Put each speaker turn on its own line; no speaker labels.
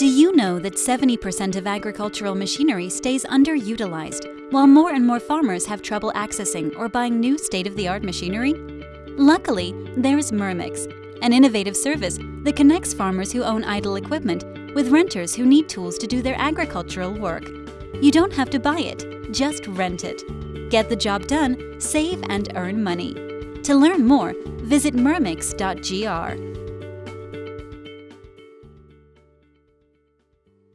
Do you know that 70% of agricultural machinery stays underutilized, while more and more farmers have trouble accessing or buying new state-of-the-art machinery? Luckily, there's Mermix, an innovative service that connects farmers who own idle equipment with renters who need tools to do their agricultural work. You don't have to buy it, just rent it. Get the job done, save and earn money. To learn more, visit mermix.gr.